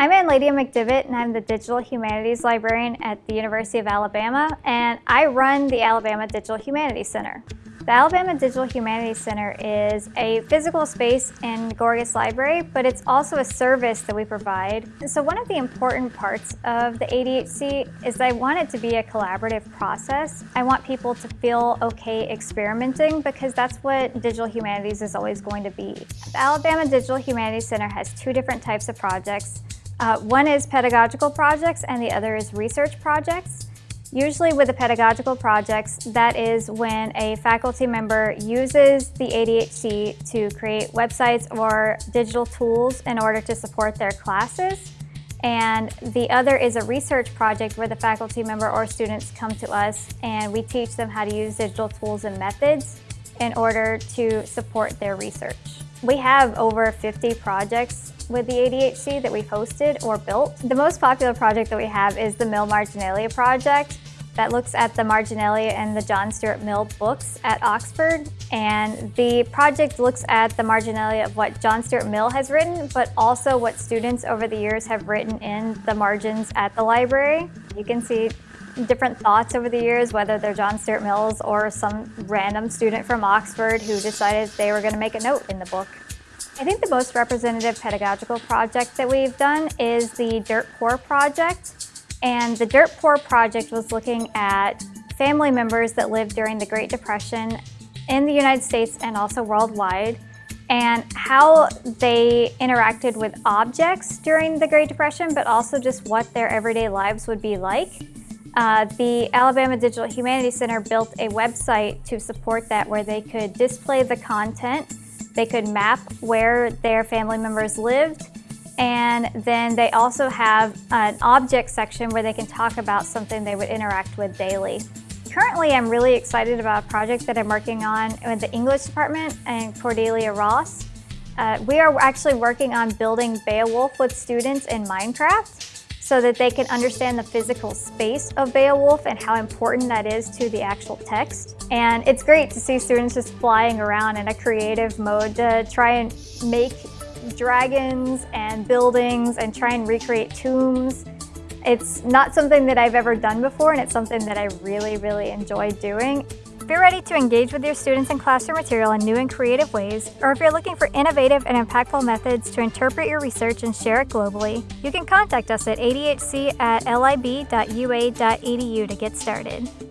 I'm Ann Lydia McDivitt and I'm the Digital Humanities Librarian at the University of Alabama and I run the Alabama Digital Humanities Center. The Alabama Digital Humanities Center is a physical space in Gorgas Library, but it's also a service that we provide. So one of the important parts of the ADHC is I want it to be a collaborative process. I want people to feel okay experimenting because that's what digital humanities is always going to be. The Alabama Digital Humanities Center has two different types of projects. Uh, one is pedagogical projects and the other is research projects. Usually with the pedagogical projects, that is when a faculty member uses the ADHC to create websites or digital tools in order to support their classes. And the other is a research project where the faculty member or students come to us and we teach them how to use digital tools and methods in order to support their research. We have over 50 projects with the ADHC that we've hosted or built. The most popular project that we have is the Mill Marginalia project that looks at the Marginalia and the John Stuart Mill books at Oxford. And the project looks at the Marginalia of what John Stuart Mill has written, but also what students over the years have written in the margins at the library. You can see different thoughts over the years, whether they're John Stuart Mills or some random student from Oxford who decided they were going to make a note in the book. I think the most representative pedagogical project that we've done is the Dirt Poor project. And the Dirt Poor project was looking at family members that lived during the Great Depression in the United States and also worldwide and how they interacted with objects during the Great Depression, but also just what their everyday lives would be like. Uh, the Alabama Digital Humanities Center built a website to support that where they could display the content they could map where their family members lived and then they also have an object section where they can talk about something they would interact with daily. Currently, I'm really excited about a project that I'm working on with the English department and Cordelia Ross. Uh, we are actually working on building Beowulf with students in Minecraft so that they can understand the physical space of Beowulf and how important that is to the actual text. And it's great to see students just flying around in a creative mode to try and make dragons and buildings and try and recreate tombs. It's not something that I've ever done before and it's something that I really, really enjoy doing. If you're ready to engage with your students and classroom material in new and creative ways, or if you're looking for innovative and impactful methods to interpret your research and share it globally, you can contact us at adhc at lib.ua.edu to get started.